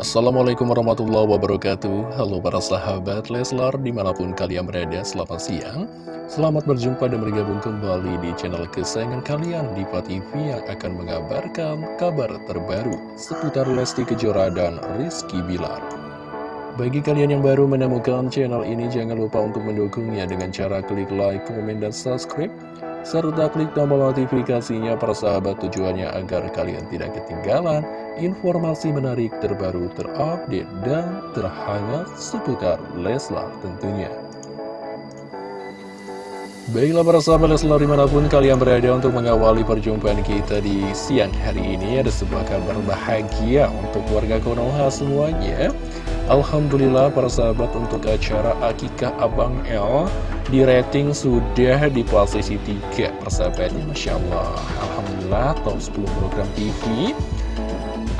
Assalamualaikum warahmatullahi wabarakatuh. Halo para sahabat Leslar di mana pun kalian berada selamat siang. Selamat berjumpa dan bergabung kembali di channel kesayangan kalian Diva TV yang akan mengabarkan kabar terbaru seputar Lesti Kejora dan Rizky Bilar. Bagi kalian yang baru menemukan channel ini jangan lupa untuk mendukungnya dengan cara klik like, komen, dan subscribe serta klik tombol notifikasinya para sahabat tujuannya agar kalian tidak ketinggalan informasi menarik terbaru terupdate dan terhangat seputar Leslar tentunya. Baiklah para sahabat Leslar di mana pun kalian berada untuk mengawali perjumpaan kita di siang hari ini Ada sebuah kabar bahagia untuk warga Konoha semuanya Alhamdulillah para sahabat untuk acara Akikah Abang El di rating sudah di posisi 3 persahabatnya Masya Allah. Alhamdulillah top 10 program TV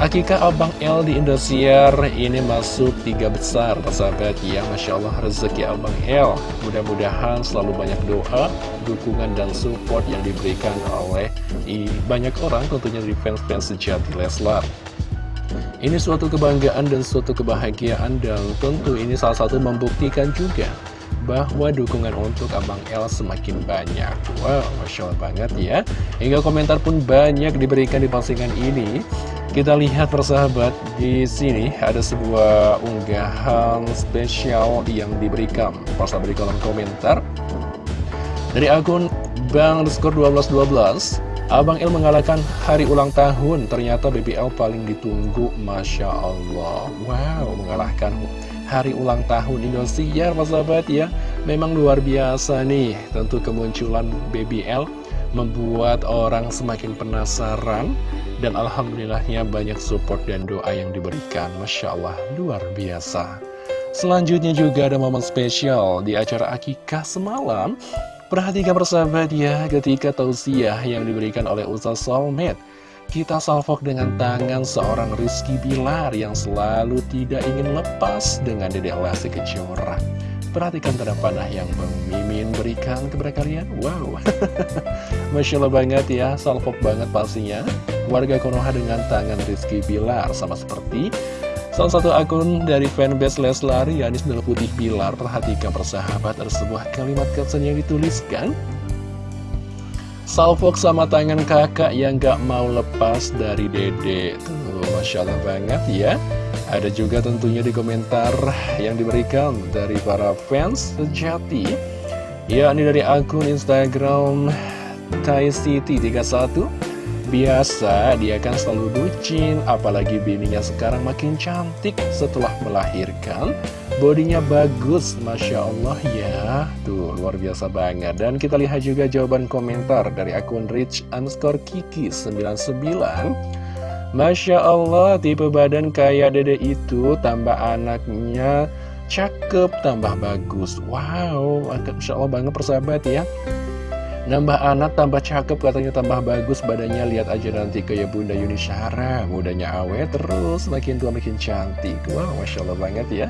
Akikah Abang L di Indosiar ini masuk tiga besar persahabat ya Masya Allah rezeki Abang L. Mudah-mudahan selalu banyak doa dukungan dan support yang diberikan oleh banyak orang tentunya di fans-fans sejati Leslar ini suatu kebanggaan dan suatu kebahagiaan dan tentu ini salah satu membuktikan juga bahwa dukungan untuk Abang El semakin banyak. Wow, Masya Allah banget ya. Hingga komentar pun banyak diberikan di postingan ini. Kita lihat persahabat, di sini ada sebuah unggahan spesial yang diberikan. Persahabat di kolom komentar. Dari akun Bang Skor 1212 Abang El mengalahkan hari ulang tahun, ternyata BBL paling ditunggu, Masya Allah. Wow, mengalahkan hari ulang tahun Indosiar, Mas sahabat ya. Memang luar biasa nih, tentu kemunculan BBL membuat orang semakin penasaran. Dan Alhamdulillahnya banyak support dan doa yang diberikan, Masya Allah, luar biasa. Selanjutnya juga ada momen spesial di acara Akikah semalam Perhatikan persahabat ya, ketika tausiah yang diberikan oleh Ustaz Solmed, kita salvok dengan tangan seorang Rizky Bilar yang selalu tidak ingin lepas dengan Dedek Lesti Kejora. Perhatikan tanda panah yang Bang Mimin berikan kepada kalian. Wow, Masya Allah banget ya, salvok banget pastinya. Warga Konoha dengan tangan Rizky Bilar, sama seperti Salah satu akun dari fanbase Leslar, Yanis Nel Putih Bilar, perhatikan persahabat ada sebuah kalimat caption yang dituliskan. Salfok sama tangan kakak yang gak mau lepas dari dede. Tuh, Masya Allah banget ya. Ada juga tentunya di komentar yang diberikan dari para fans sejati. Ya, ini dari akun Instagram Thai City 31 Biasa dia kan selalu bucin, apalagi bininya sekarang makin cantik setelah melahirkan. Bodinya bagus, Masya Allah ya. Tuh, luar biasa banget. Dan kita lihat juga jawaban komentar dari akun Rich underscore Kiki 99. Masya Allah, tipe badan kayak dede itu, tambah anaknya cakep, tambah bagus. Wow, Masya Allah banget persahabat ya. Nambah anak, tambah cakep, katanya tambah bagus badannya. Lihat aja nanti kayak Bunda Yuni Syara. Mudanya awet terus, makin tua makin cantik. Wow, Masya Allah banget ya.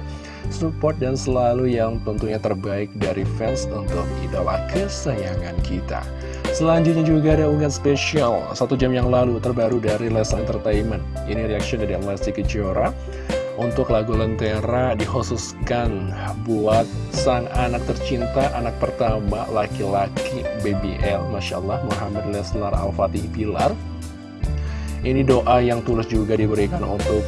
Support dan selalu yang tentunya terbaik dari fans untuk idola kesayangan kita. Selanjutnya juga ada unggahan spesial satu jam yang lalu terbaru dari Les Entertainment. Ini reaction dari Lesti Kejora untuk lagu Lentera dikhususkan buat sang anak tercinta, anak pertama laki-laki BBL, Masya Allah, Muhammad Leslar Al-Fatih Pilar. Ini doa yang tulus juga diberikan untuk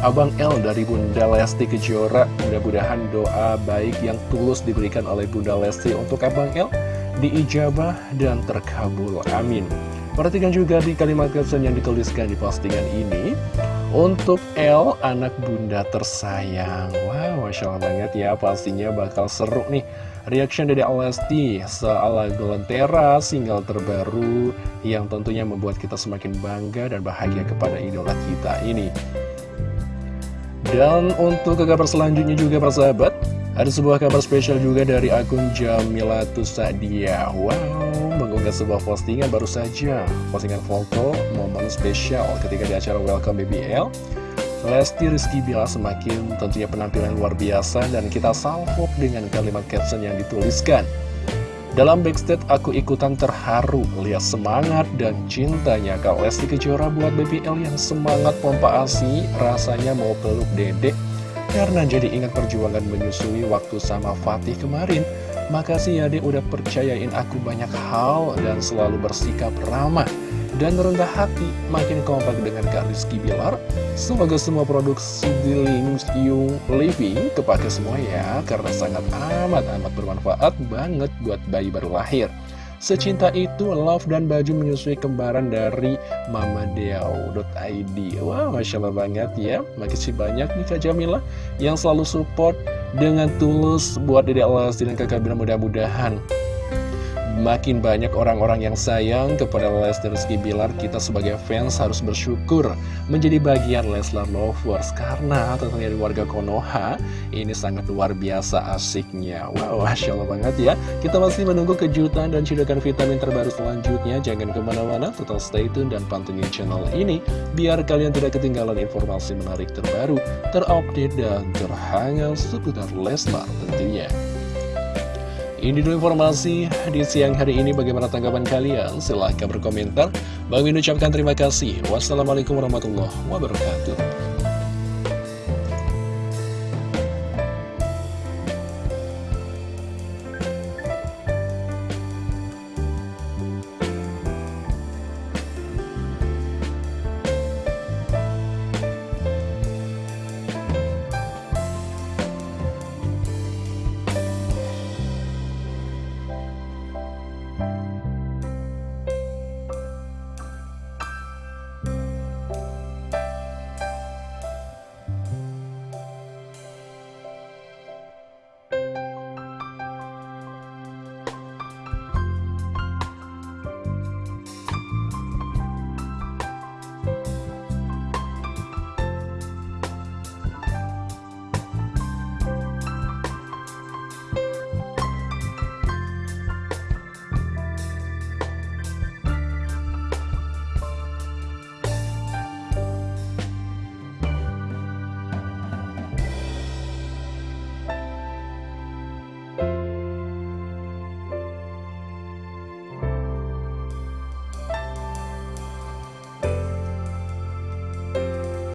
Abang L dari Bunda Lesti Kejora. Mudah-mudahan doa baik yang tulus diberikan oleh Bunda Lesti untuk Abang L diijabah dan terkabul. Amin. Perhatikan juga di kalimat caption yang dituliskan di postingan ini. Untuk L, anak bunda tersayang. Wow, Masya Allah banget ya Pastinya bakal seru nih. Reaction dari Alesti soal lagu Lentera Single terbaru Yang tentunya membuat kita semakin bangga dan bahagia kepada idola kita ini. Dan untuk kabar selanjutnya juga persahabat Ada sebuah kabar spesial juga dari akun Jamilatus Sadia. Wow mengunggah sebuah postingan baru saja. Postingan foto momen spesial ketika di acara Welcome BBL Lesti Rizky Bila semakin tentunya penampilan luar biasa dan kita salvok dengan kalimat caption yang dituliskan. Dalam backstage aku ikutan terharu Lihat semangat dan cintanya Kak Lesti Kejora buat BBL yang semangat pompa asi. Rasanya mau peluk dedek Karena jadi ingat perjuangan menyusui waktu sama Fatih kemarin Makasih ya dek udah percayain aku banyak hal dan selalu bersikap ramah dan rendah hati makin kompak dengan Kak Rizky Bilar. Semoga semua produksi di Yung Living kepake semua ya, karena sangat amat-amat bermanfaat banget buat bayi baru lahir. Secinta itu, love dan baju menyusui kembaran dari Mama Deau.id Wah, Masya Allah banget ya. Makasih banyak nih Kak Jamila Yang selalu support dengan tulus buat Dede Lesti dan kakak Bila mudah-mudahan Makin banyak orang-orang yang sayang kepada Lesti Rizky Bilar Kita sebagai fans harus bersyukur menjadi bagian Leslar Lovers. Karena tentunya di warga Konoha ini sangat luar biasa asiknya. Wow, Masya Allah banget ya. Kita masih menunggu kejutan dan cedokan vitamin terbaru selanjutnya. Jangan ke mana-mana, tetap stay tune dan pantengin channel ini Biar kalian tidak ketinggalan informasi menarik terbaru, terupdate dan terhangat seputar Leslar tentunya ini dulu informasi di siang hari ini. Bagaimana tanggapan kalian? Silahkan berkomentar. Bang Min ucapkan terima kasih. Wassalamualaikum warahmatullahi wabarakatuh.